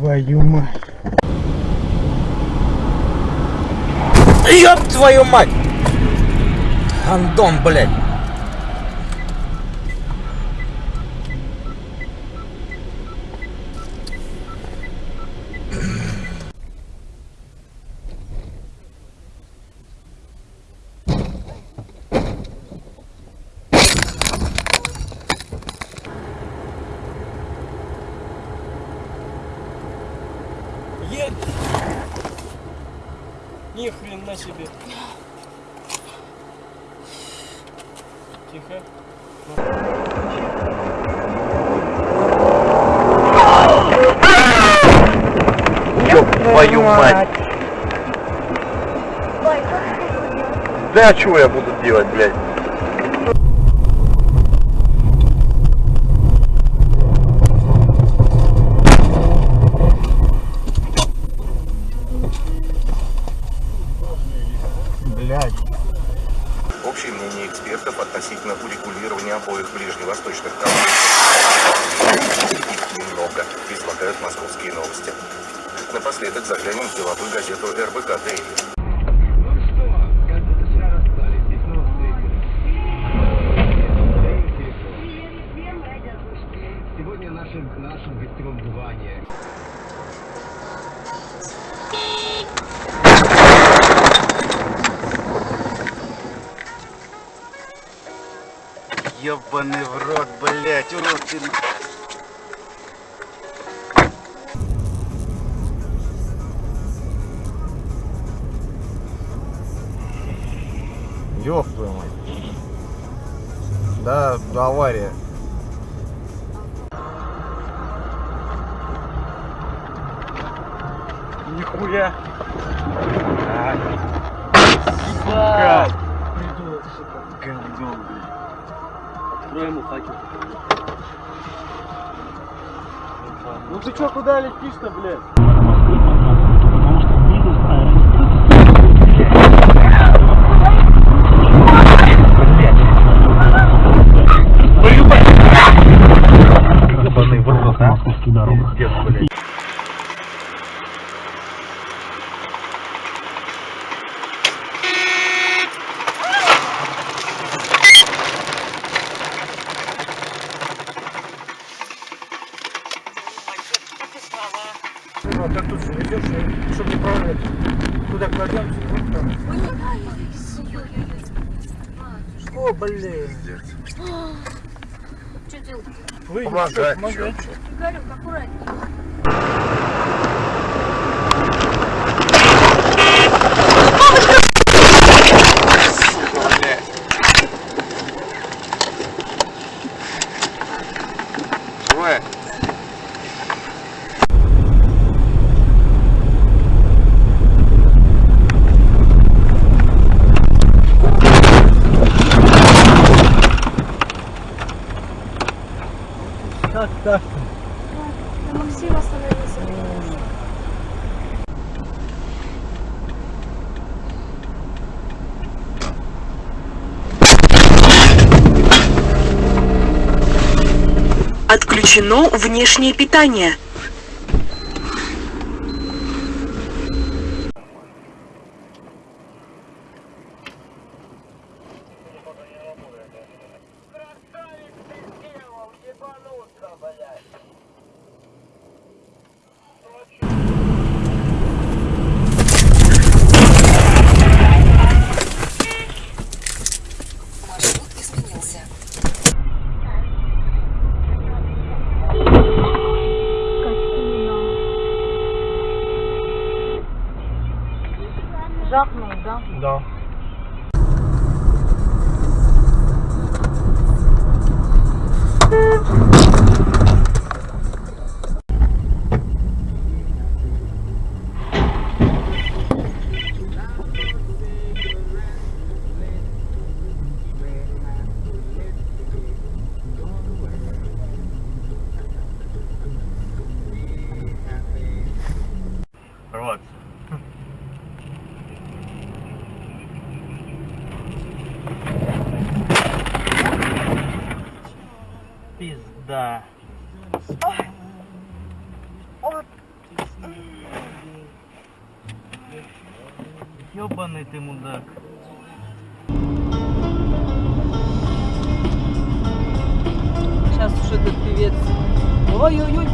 твою мать. Ёб твою мать! Андон, блядь. Едь! Ни хрена себе. Тихо. Ёб твою мать. Да, что я буду делать, блядь? Блядь. Общее мнение экспертов относительно урегулирования обоих ближневосточных конфликтов. Немного, излагают московские новости. Напоследок заглянем в деловую газету РБК «Дейли». Ёбаный в рот, блядь, урод ты. Ёб твою мать. Да, авария. Нихуя. Сука. Открой ему факел. Ну ты чё, куда летишь-то, блядь? В рот, а? Пиздец, блядь. Идешь, чтобы не прорвать. Туда кладем, вот там. О, блин. Что делать? Вы Помогать, помогать. Игорек, аккуратнее. Так? Максим остановился. Отключено внешнее питание. Жахнул, да? Да. Вот. Да. Ёбаный ты мудак. Сейчас уже этот певец. Ой-ой-ой.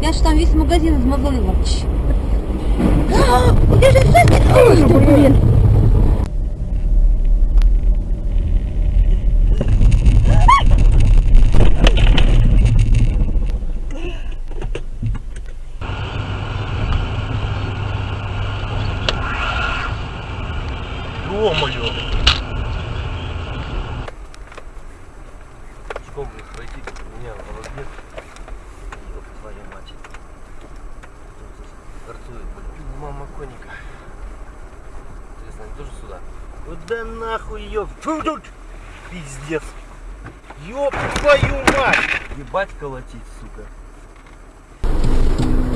Я же там весь магазин из Мазолина. Где а, же Ой, блин. Мама коника. Интересно, они тоже сюда? Куда нахуй тут! Пиздец. Ёб твою мать! Ебать колотить, сука.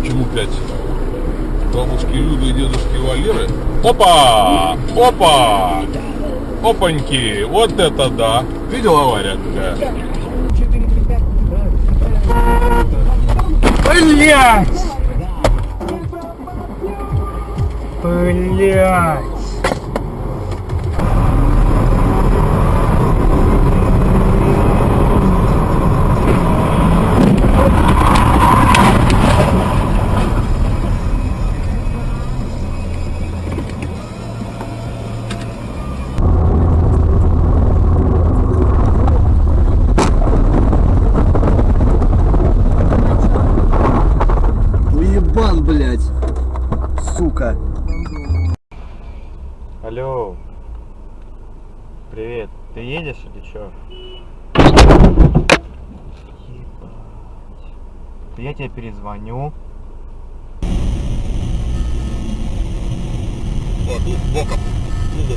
Почему пять? Бабушки Люды и дедушки Валеры? Опа! Опа! Опаньки! Вот это да! Видел авария какая? Блять! Блять! Уебан, блядь. Сука. Алло. Привет. Ты едешь или чё? Ебать. Я тебе перезвоню. Вот, тут боком. Ну.